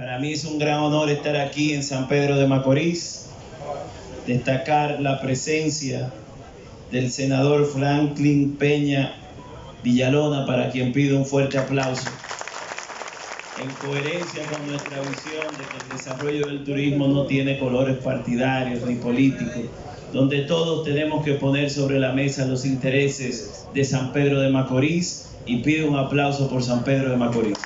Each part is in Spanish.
Para mí es un gran honor estar aquí en San Pedro de Macorís, destacar la presencia del senador Franklin Peña Villalona, para quien pido un fuerte aplauso. En coherencia con nuestra visión de que el desarrollo del turismo no tiene colores partidarios ni políticos, donde todos tenemos que poner sobre la mesa los intereses de San Pedro de Macorís y pido un aplauso por San Pedro de Macorís.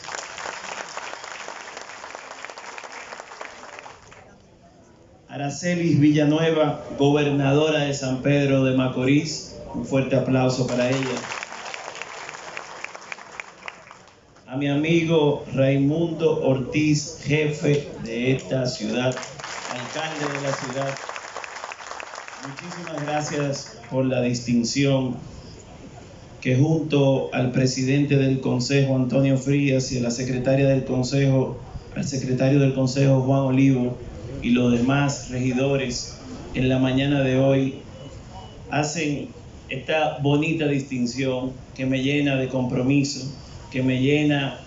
Aracelis Villanueva, gobernadora de San Pedro de Macorís, un fuerte aplauso para ella. A mi amigo Raimundo Ortiz, jefe de esta ciudad, alcalde de la ciudad, Muchísimas gracias por la distinción que junto al presidente del Consejo, Antonio Frías, y a la secretaria del Consejo, al secretario del Consejo, Juan Olivo, y los demás regidores en la mañana de hoy, hacen esta bonita distinción que me llena de compromiso, que me llena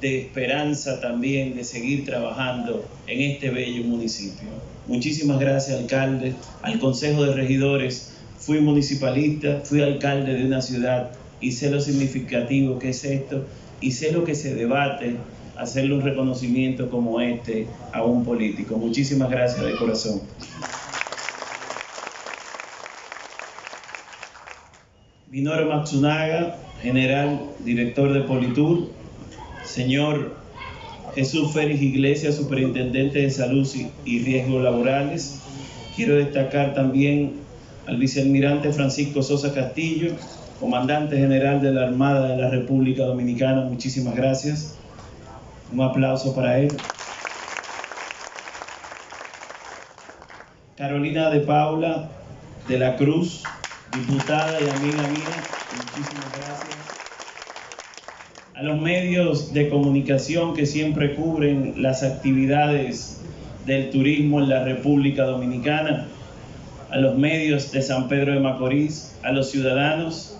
de esperanza también de seguir trabajando en este bello municipio. Muchísimas gracias, alcalde, al Consejo de Regidores. Fui municipalista, fui alcalde de una ciudad y sé lo significativo que es esto y sé lo que se debate hacerle un reconocimiento como este a un político. Muchísimas gracias de corazón. Minoru Matsunaga, general director de Politur, señor Jesús Félix Iglesias, superintendente de salud y riesgos laborales. Quiero destacar también al vicealmirante Francisco Sosa Castillo, comandante general de la Armada de la República Dominicana. Muchísimas gracias. Un aplauso para él. Carolina de Paula de la Cruz, diputada y amiga mía. Muchísimas gracias a los medios de comunicación que siempre cubren las actividades del turismo en la República Dominicana, a los medios de San Pedro de Macorís, a los ciudadanos.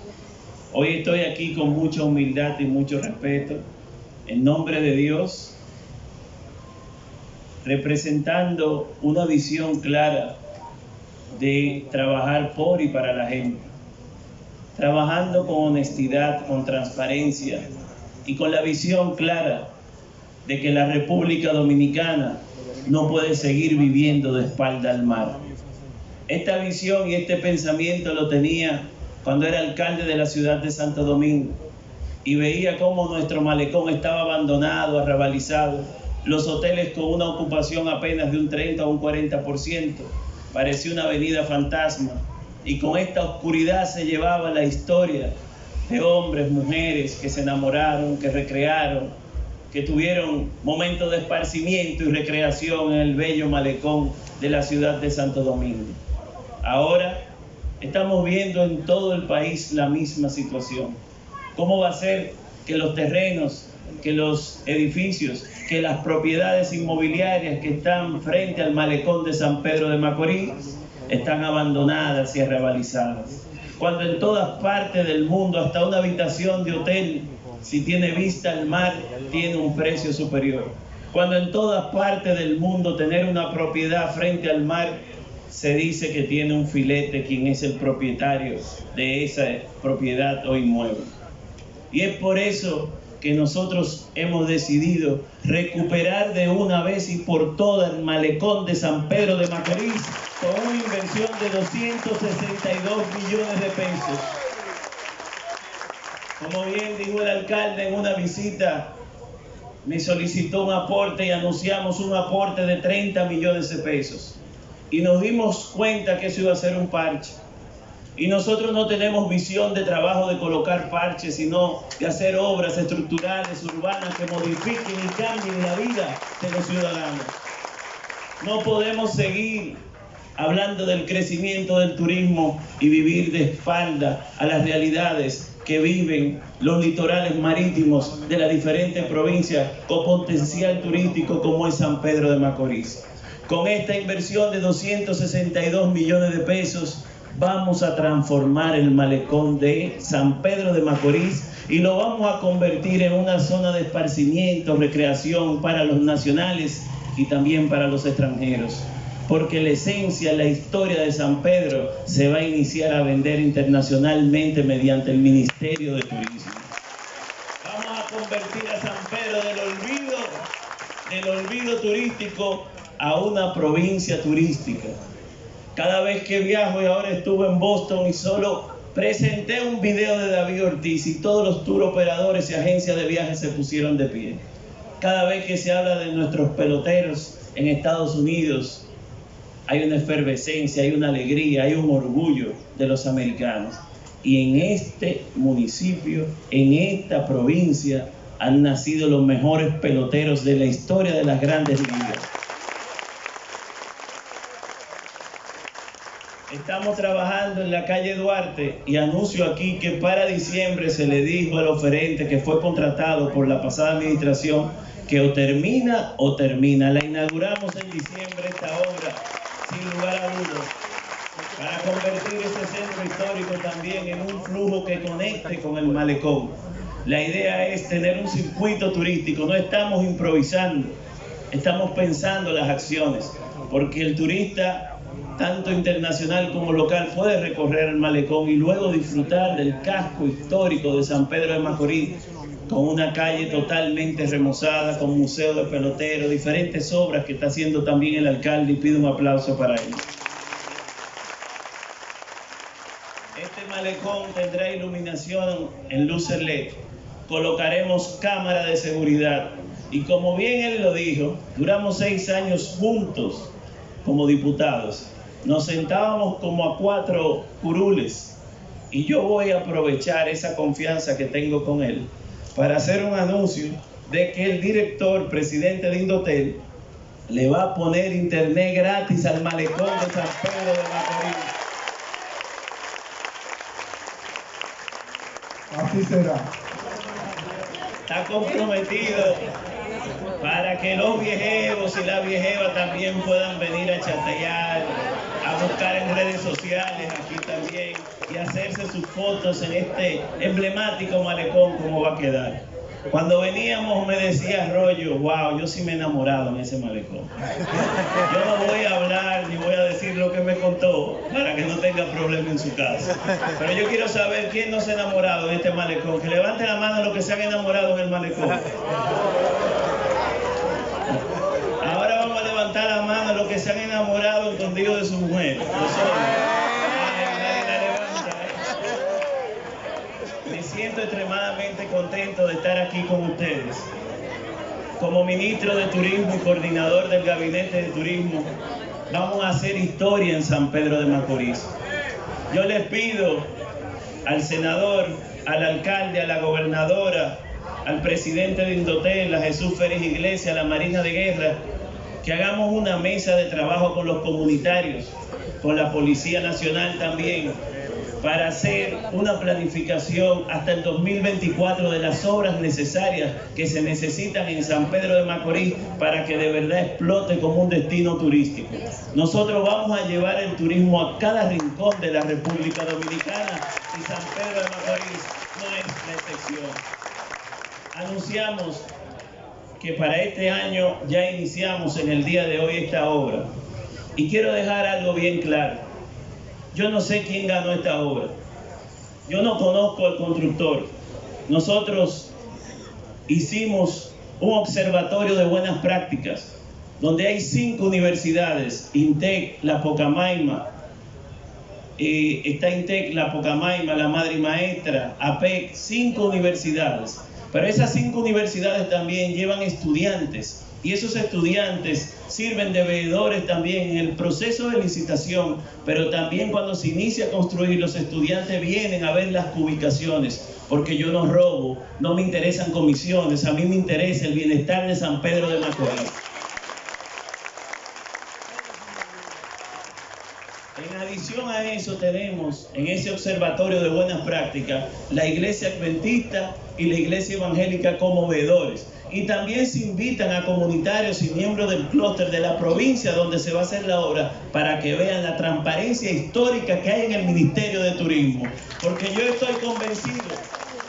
Hoy estoy aquí con mucha humildad y mucho respeto, en nombre de Dios, representando una visión clara de trabajar por y para la gente, trabajando con honestidad, con transparencia, y con la visión clara de que la República Dominicana no puede seguir viviendo de espalda al mar. Esta visión y este pensamiento lo tenía cuando era alcalde de la ciudad de Santo Domingo y veía cómo nuestro malecón estaba abandonado, arrabalizado, los hoteles con una ocupación apenas de un 30 o un 40%, parecía una avenida fantasma y con esta oscuridad se llevaba la historia de hombres, mujeres que se enamoraron, que recrearon, que tuvieron momentos de esparcimiento y recreación en el bello malecón de la ciudad de Santo Domingo. Ahora estamos viendo en todo el país la misma situación. ¿Cómo va a ser que los terrenos, que los edificios, que las propiedades inmobiliarias que están frente al malecón de San Pedro de Macorís están abandonadas y arrebalizadas? cuando en todas partes del mundo, hasta una habitación de hotel, si tiene vista al mar, tiene un precio superior. Cuando en todas partes del mundo tener una propiedad frente al mar, se dice que tiene un filete quien es el propietario de esa propiedad o inmueble. Y es por eso que nosotros hemos decidido recuperar de una vez y por todas el malecón de San Pedro de Macorís con una inversión de 262 millones de pesos. Como bien dijo el alcalde en una visita, me solicitó un aporte y anunciamos un aporte de 30 millones de pesos. Y nos dimos cuenta que eso iba a ser un parche y nosotros no tenemos visión de trabajo de colocar parches, sino de hacer obras estructurales, urbanas, que modifiquen y cambien la vida de los ciudadanos. No podemos seguir hablando del crecimiento del turismo y vivir de espalda a las realidades que viven los litorales marítimos de las diferentes provincias con potencial turístico como es San Pedro de Macorís. Con esta inversión de 262 millones de pesos, vamos a transformar el malecón de San Pedro de Macorís y lo vamos a convertir en una zona de esparcimiento, recreación para los nacionales y también para los extranjeros. Porque la esencia, la historia de San Pedro se va a iniciar a vender internacionalmente mediante el Ministerio de Turismo. Vamos a convertir a San Pedro del olvido, del olvido turístico a una provincia turística. Cada vez que viajo y ahora estuve en Boston y solo presenté un video de David Ortiz y todos los tour operadores y agencias de viajes se pusieron de pie. Cada vez que se habla de nuestros peloteros en Estados Unidos, hay una efervescencia, hay una alegría, hay un orgullo de los americanos. Y en este municipio, en esta provincia, han nacido los mejores peloteros de la historia de las grandes ligas. Estamos trabajando en la calle Duarte y anuncio aquí que para diciembre se le dijo al oferente que fue contratado por la pasada administración que o termina o termina. La inauguramos en diciembre esta obra, sin lugar a dudas, para convertir este centro histórico también en un flujo que conecte con el malecón. La idea es tener un circuito turístico, no estamos improvisando, estamos pensando las acciones, porque el turista tanto internacional como local, puede recorrer el malecón y luego disfrutar del casco histórico de San Pedro de Macorís, con una calle totalmente remozada, con museo de pelotero, diferentes obras que está haciendo también el alcalde y pido un aplauso para él. Este malecón tendrá iluminación en luces LED, colocaremos cámara de seguridad. Y como bien él lo dijo, duramos seis años juntos como diputados nos sentábamos como a cuatro curules y yo voy a aprovechar esa confianza que tengo con él para hacer un anuncio de que el director, presidente de Indotel, le va a poner internet gratis al malecón de San Pedro de Macorís. Así será. Está comprometido para que los viejevos y las viejevas también puedan venir a chatear, buscar en redes sociales aquí también y hacerse sus fotos en este emblemático malecón como va a quedar. Cuando veníamos me decía Rollo, wow, yo sí me he enamorado en ese malecón. Yo no voy a hablar ni voy a decir lo que me contó para que no tenga problema en su casa. Pero yo quiero saber quién no se ha enamorado en este malecón. Que levante la mano los que se han enamorado en el malecón. la mano que se han enamorado escondido de su mujer. Me siento extremadamente contento de estar aquí con ustedes. Como ministro de Turismo y coordinador del Gabinete de Turismo, vamos a hacer historia en San Pedro de Macorís. Yo les pido al senador, al alcalde, a la gobernadora, al presidente de Indotel, a Jesús Férez Iglesias, a la Marina de Guerra, que hagamos una mesa de trabajo con los comunitarios, con la Policía Nacional también, para hacer una planificación hasta el 2024 de las obras necesarias que se necesitan en San Pedro de Macorís para que de verdad explote como un destino turístico. Nosotros vamos a llevar el turismo a cada rincón de la República Dominicana y San Pedro de Macorís no es la excepción. Anunciamos que para este año ya iniciamos en el día de hoy esta obra. Y quiero dejar algo bien claro. Yo no sé quién ganó esta obra. Yo no conozco al constructor. Nosotros hicimos un observatorio de buenas prácticas donde hay cinco universidades, INTEC, La Pocamaima, eh, está INTEC, La Pocamaima, La Madre Maestra, APEC, cinco universidades pero esas cinco universidades también llevan estudiantes y esos estudiantes sirven de veedores también en el proceso de licitación, pero también cuando se inicia a construir, los estudiantes vienen a ver las ubicaciones, porque yo no robo, no me interesan comisiones, a mí me interesa el bienestar de San Pedro de Macorís. En adición a eso tenemos en ese observatorio de buenas prácticas la iglesia adventista y la iglesia evangélica como veedores. Y también se invitan a comunitarios y miembros del clúster de la provincia donde se va a hacer la obra para que vean la transparencia histórica que hay en el Ministerio de Turismo. Porque yo estoy convencido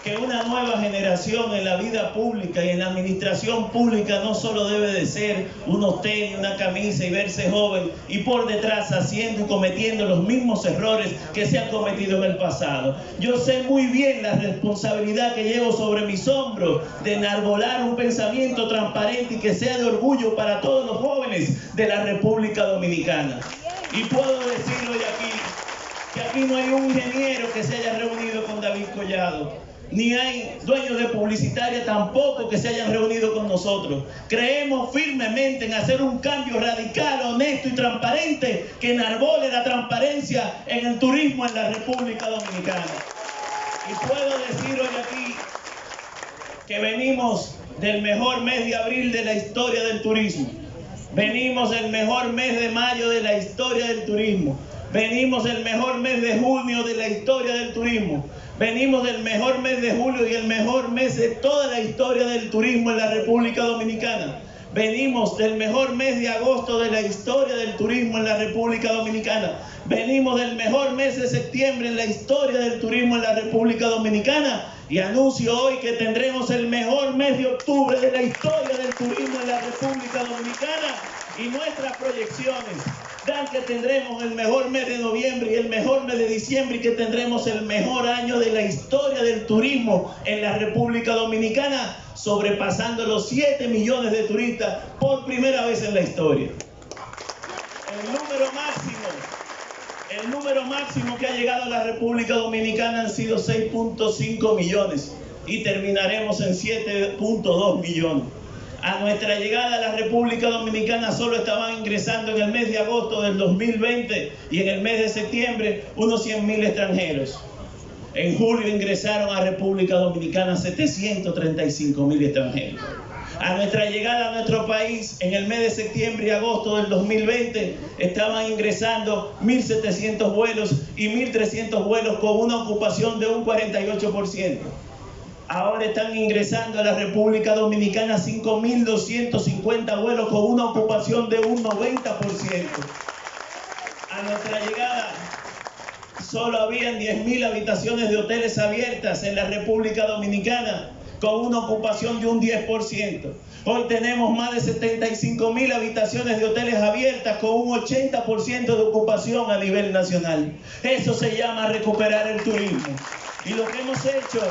que una nueva generación en la vida pública y en la administración pública no solo debe de ser unos tenis, una camisa y verse joven y por detrás haciendo y cometiendo los mismos errores que se han cometido en el pasado. Yo sé muy bien la responsabilidad que llevo sobre mis hombros de enarbolar un pensamiento transparente y que sea de orgullo para todos los jóvenes de la República Dominicana. Y puedo decirlo de aquí, que aquí no hay un ingeniero que se haya reunido con David Collado ni hay dueños de publicitaria tampoco que se hayan reunido con nosotros. Creemos firmemente en hacer un cambio radical, honesto y transparente que enarbole la transparencia en el turismo en la República Dominicana. Y puedo decir hoy aquí que venimos del mejor mes de abril de la historia del turismo. Venimos del mejor mes de mayo de la historia del turismo. Venimos del mejor mes de junio de la historia del turismo. Venimos del mejor mes de julio y el mejor mes de toda la historia del turismo en la República Dominicana. Venimos del mejor mes de agosto de la historia del turismo en la República Dominicana. Venimos del mejor mes de septiembre en la historia del turismo en la República Dominicana. Y anuncio hoy que tendremos el mejor mes de octubre de la historia del turismo en la República Dominicana. Y nuestras proyecciones dan que tendremos el mejor mes de noviembre y el mejor mes de diciembre y que tendremos el mejor año de la historia del turismo en la República Dominicana, sobrepasando los 7 millones de turistas por primera vez en la historia. El número máximo, el número máximo que ha llegado a la República Dominicana han sido 6.5 millones y terminaremos en 7.2 millones. A nuestra llegada a la República Dominicana solo estaban ingresando en el mes de agosto del 2020 y en el mes de septiembre unos 100.000 extranjeros. En julio ingresaron a República Dominicana 735.000 extranjeros. A nuestra llegada a nuestro país en el mes de septiembre y agosto del 2020 estaban ingresando 1.700 vuelos y 1.300 vuelos con una ocupación de un 48%. Ahora están ingresando a la República Dominicana 5.250 vuelos con una ocupación de un 90%. A nuestra llegada solo habían 10.000 habitaciones de hoteles abiertas en la República Dominicana con una ocupación de un 10%. Hoy tenemos más de 75.000 habitaciones de hoteles abiertas con un 80% de ocupación a nivel nacional. Eso se llama recuperar el turismo. Y lo que hemos hecho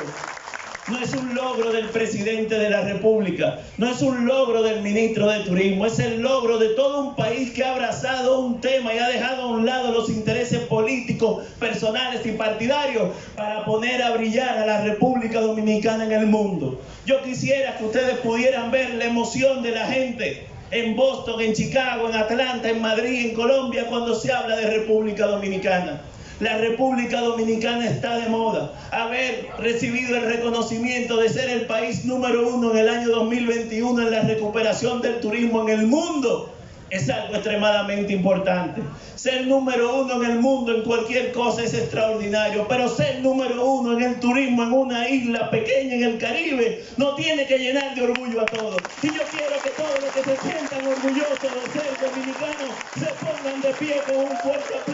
no es un logro del presidente de la República, no es un logro del ministro de Turismo, es el logro de todo un país que ha abrazado un tema y ha dejado a un lado los intereses políticos, personales y partidarios para poner a brillar a la República Dominicana en el mundo. Yo quisiera que ustedes pudieran ver la emoción de la gente en Boston, en Chicago, en Atlanta, en Madrid, en Colombia, cuando se habla de República Dominicana. La República Dominicana está de moda. Haber recibido el reconocimiento de ser el país número uno en el año 2021 en la recuperación del turismo en el mundo es algo extremadamente importante. Ser número uno en el mundo en cualquier cosa es extraordinario, pero ser número uno en el turismo en una isla pequeña en el Caribe no tiene que llenar de orgullo a todos. Y yo quiero que todos los que se sientan orgullosos de ser dominicanos se pongan de pie con un fuerte aplauso